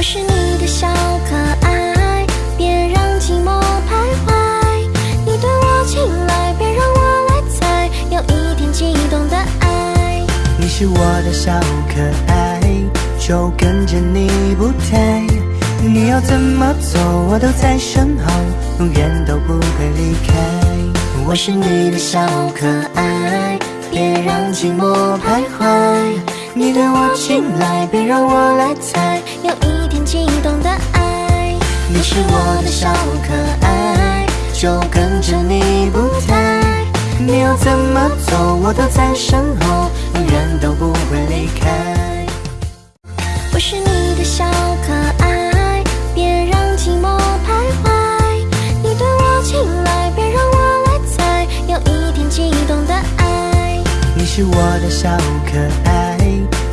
我是你的小可爱，别让寂寞徘徊。你对我青睐，别让我来猜，有一点激动的爱。你是我的小可爱，就跟着你不退。你要怎么走，我都在身后，永远都不会离开。我是你的小可爱，别让寂寞徘徊。你对我青睐，别让我来猜，有一点激动的爱。你是我的小可爱，就跟着你不退。你要怎么走，我都在身后，永远都不会离开。我是你的小可爱，别让寂寞徘徊。你对我青睐，别让我来猜，有一点激动的爱。你是我的小可爱，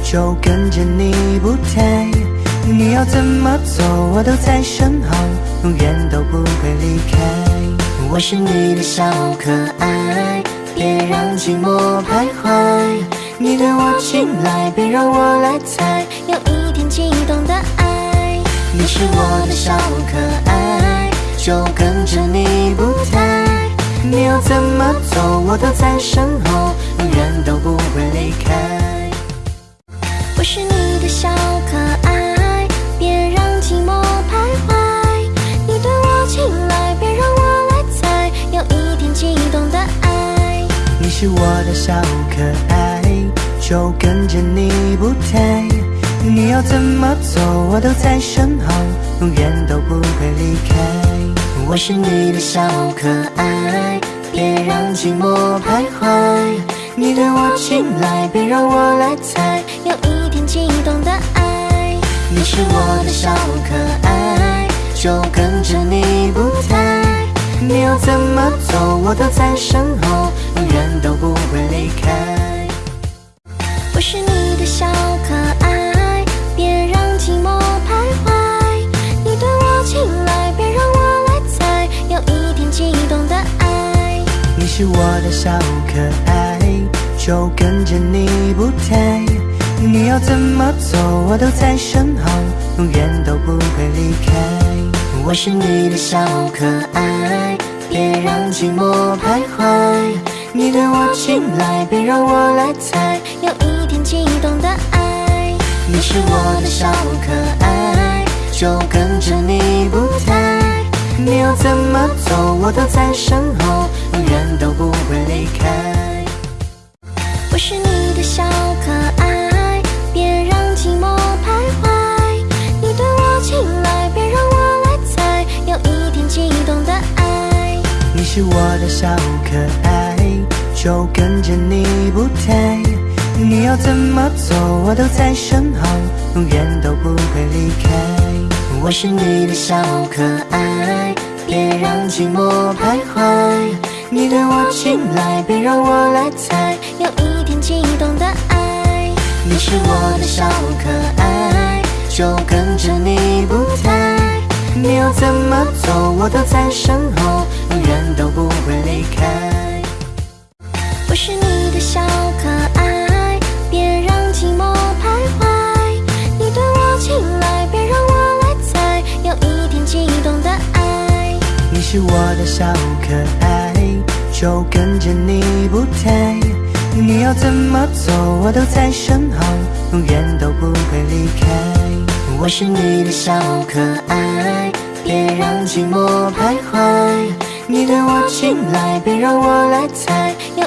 就跟着你不退。你要怎么走，我都在身后，永远都不会离开。我是你的小可爱，别让寂寞徘徊。你对我青睐，别让我来猜，有一点激动的爱。你是我的小可爱，就跟着你不退。你要怎么走，我都在身后，永远都不会是我的小可爱，就跟着你不退。你要怎么走，我都在身后，永远都不会离开。我是你的小可爱，别让寂寞徘徊。你对我青睐，别让我来猜，有一点激动的爱。你是我的小可爱，就跟着你不退。你要怎么走，我都在身后，永远都不会离开。我是你的小可爱，别让寂寞徘徊。你对我青睐，别让我来猜，有一点激动的爱。你是我的小可爱，就跟着你不退。你要怎么走，我都在身后，永远都不会离开。我是你的小可爱，别让寂寞徘徊。你对我青睐，别让我来猜，有一点激动的爱。你是我的小可爱，就跟着你不退。你要怎么走，我都在身后，小可爱，就跟着你不退。你要怎么走，我都在身后，永远都不会离开。我是你的小可爱，别让寂寞徘徊。你对我青睐，别让我来猜，有一点激动的爱。你是我的小可爱，就跟着你不退。你要怎么走，我都在身后，永远都不会离开。我是你的小可爱，别让寂寞徘徊。你对我青睐，别让我来猜，有一点激动的爱。你是我的小可爱，就跟着你不退。你要怎么走，我都在身后，永远都不会离开。我是你的小可爱，别让寂寞徘徊。你对我青睐，别让我来猜，有